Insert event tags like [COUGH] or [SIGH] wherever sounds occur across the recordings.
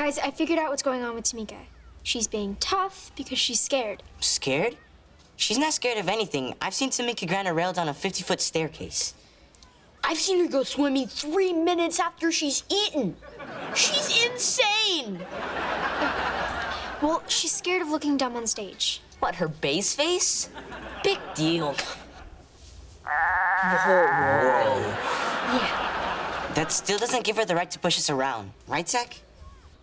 Guys, I figured out what's going on with Tomika. She's being tough because she's scared. Scared? She's not scared of anything. I've seen Tomika grind a rail down a 50-foot staircase. I've seen her go swimming three minutes after she's eaten. She's insane. Well, she's scared of looking dumb on stage. What, her bass face? Big deal. Yeah. That still doesn't give her the right to push us around. Right, Zach?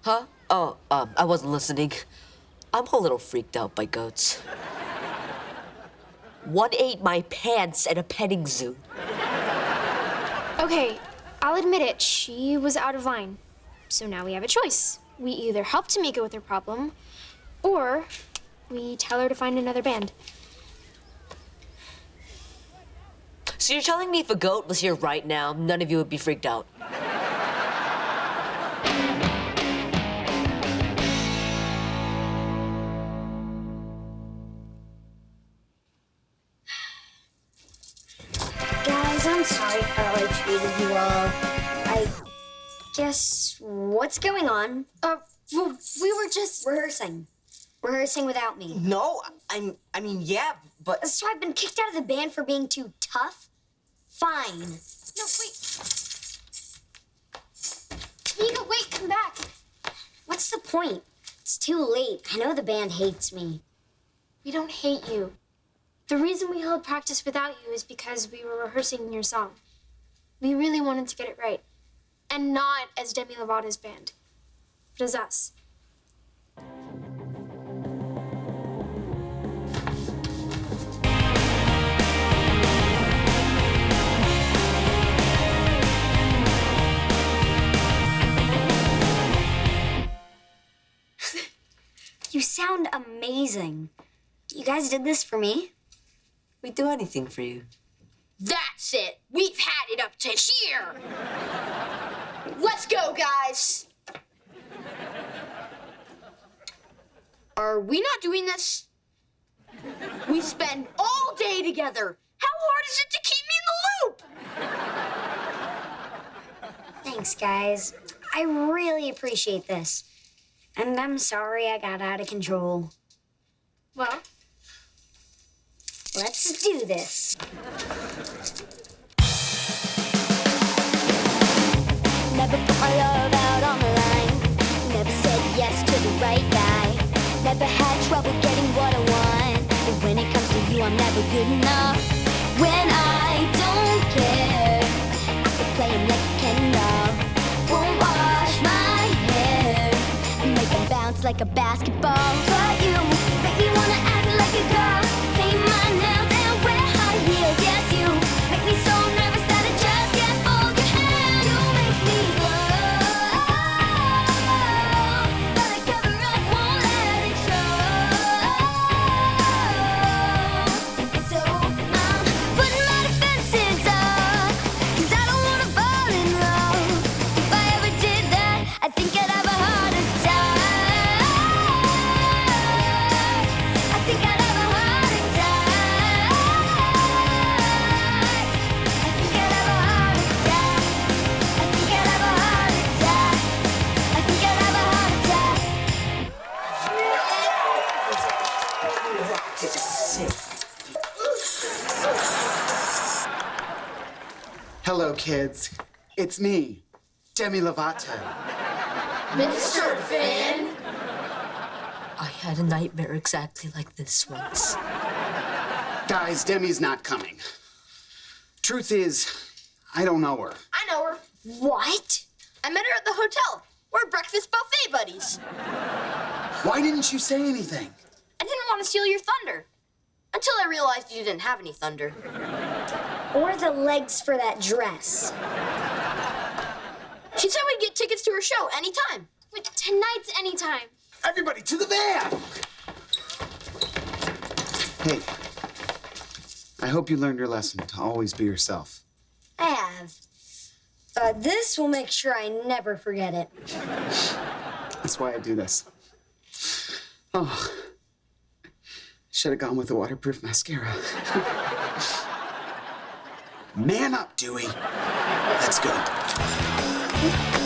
Huh? Oh, um, I wasn't listening. I'm a little freaked out by goats. One ate my pants at a petting zoo. Okay, I'll admit it. She was out of line. So now we have a choice. We either help Tomika with her problem, or we tell her to find another band. So you're telling me if a goat was here right now, none of you would be freaked out? Sorry how I treated you all. I guess what's going on? Uh, well, we were just. Rehearsing. Rehearsing without me. No, I'm. I mean, yeah, but So I've been kicked out of the band for being too tough? Fine. No, wait. Tomika, wait, come back. What's the point? It's too late. I know the band hates me. We don't hate you. The reason we held practice without you is because we were rehearsing your song. We really wanted to get it right. And not as Demi Lovato's band, but as us. [LAUGHS] You sound amazing. You guys did this for me? We'd do anything for you. That's it. We've had it up to here. Let's go, guys. Are we not doing this? We spend all day together. How hard is it to keep me in the loop? Thanks, guys. I really appreciate this. And I'm sorry I got out of control. Well, Let's do this. Never put my love out on the line. Never said yes to the right guy. Never had trouble getting what I want. But when it comes to you, I'm never good enough. When I don't care, I can play him like a Ken doll. Won't wash my hair. Make him bounce like a basketball. Kids. It's me, Demi Lovato. Mr. Finn. I had a nightmare exactly like this once. Guys, Demi's not coming. Truth is, I don't know her. I know her. What? I met her at the hotel. We're breakfast buffet buddies. Why didn't you say anything? I didn't want to steal your thunder. Until I realized you didn't have any thunder. Or the legs for that dress. She said we'd get tickets to her show anytime. but tonight's anytime. Everybody to the van! Hey, I hope you learned your lesson to always be yourself. I have. But this will make sure I never forget it. [LAUGHS] That's why I do this. Oh, should have gone with the waterproof mascara. [LAUGHS] Man up, Dewey. Let's go.